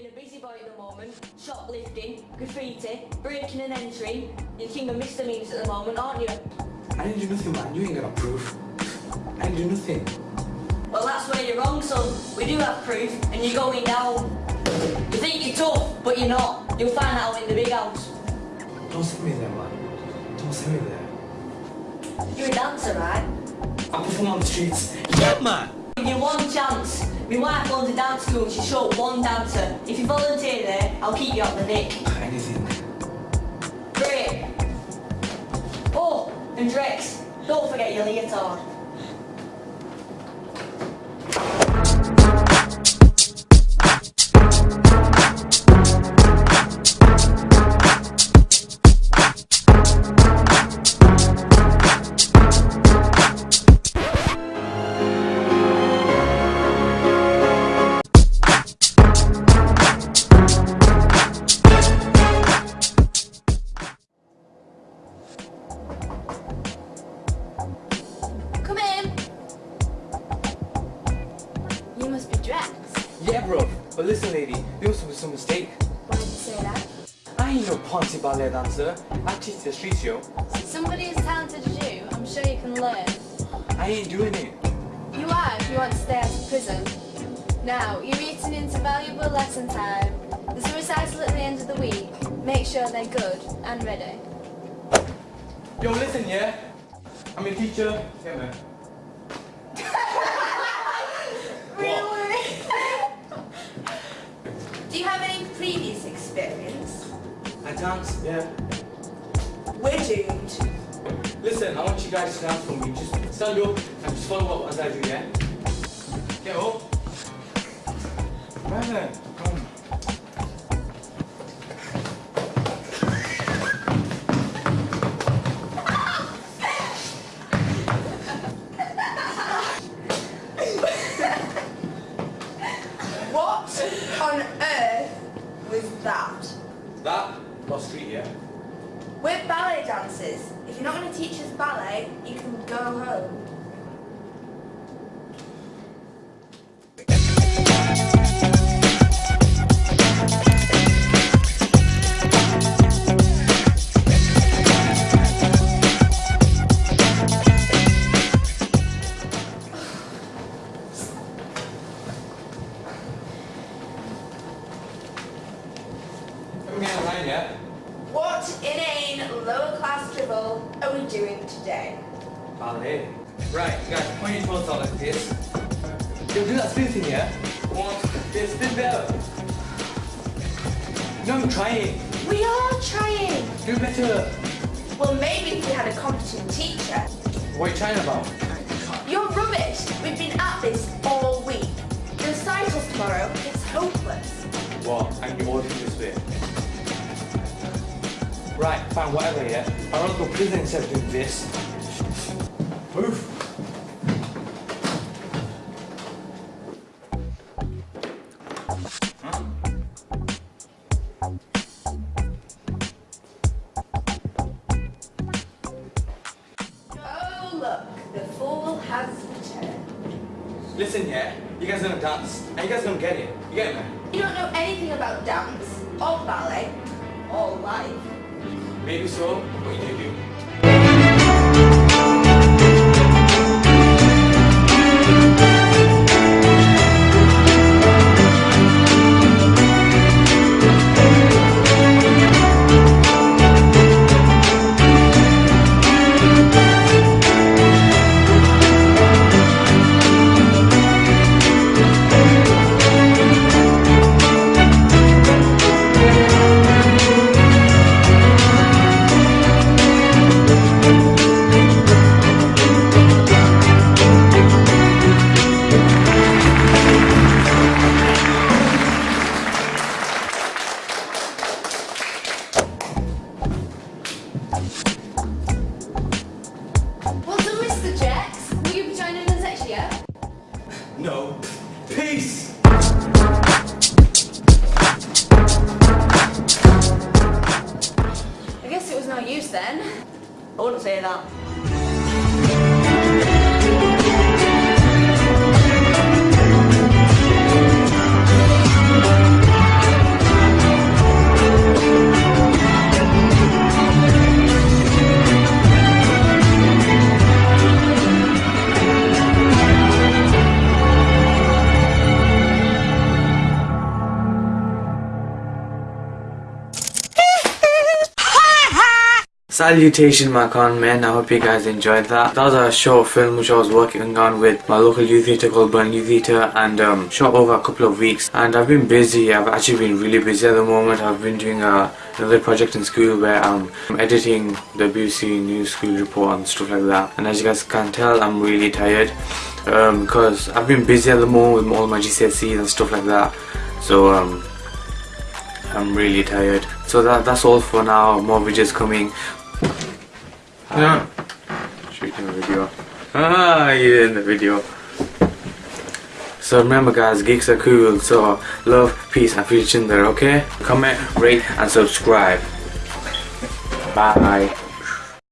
been a busy boy at the moment, shoplifting, graffiti, breaking and entering. You're king of misdemeanors at the moment, aren't you? I didn't do nothing, man. You ain't got proof. I didn't do nothing. Well, that's where you're wrong, son. We do have proof, and you're going down. You think you're tough, but you're not. You'll find out in the big house. Don't send me there, man. Don't send me there. You're a dancer, right? I perform on the streets. Yeah, man! Give you one chance. My wife owns a dance school and she's short one dancer. If you volunteer there, I'll keep you up the nick. Anything. Great. Oh, and Drex, don't forget your leotard. Bro. But listen, lady, there was some, mistake. Why did you say that? I ain't no Ponzi ballet dancer. I teach the street yo. Somebody as talented as you, I'm sure you can learn. I ain't doing it. You are if you want to stay out of prison. Now, you're eating into valuable lesson time. There's a recital at the end of the week. Make sure they're good and ready. Yo, listen, yeah? I'm a teacher. Yeah, man. Do you have any I dance, yeah. We're doomed. Listen, I want you guys to dance for me. Just stand up and just follow up as I do, yeah? Get up. Right then. That was street, yeah? We're ballet dancers. If you're not going to teach us ballet, you can go home. Come get in line, yeah? What inane lower class dribble are we doing today? Ballet. Right, guys, point your toes out like this. Yo, do that spin thing, yeah? One, this, spin better. No, I'm trying. We are trying. Do better. Well, maybe if we had a competent teacher. What are you trying about? You're rubbish. We've been at this all week. The recitals tomorrow. It's hopeless. What? I can order this bit. Right, fine, whatever, yeah? I'd rather go to prison instead of doing this. Move. Oh, look. The fool has returned. Listen, yeah? You guys don't dance, and you guys gonna get it. You get it, man? You don't know anything about dance, or ballet, or life. Maybe so, but you do. No. Peace! I guess it was no use then. I wouldn't say that. Salutation my con men, I hope you guys enjoyed that. That was a short film which I was working on with my local youth theatre called Burn Youth Theatre and um, shot over a couple of weeks and I've been busy, I've actually been really busy at the moment. I've been doing a, another project in school where I'm editing the BBC News School report and stuff like that and as you guys can tell I'm really tired um, because I've been busy at the moment with all my GCSEs and stuff like that so um, I'm really tired. So that that's all for now. More videos coming. Yeah. Shooting a video. Ah, you're in the video. So remember guys, geeks are cool. So love, peace and future there, okay? Comment, rate and subscribe. Bye.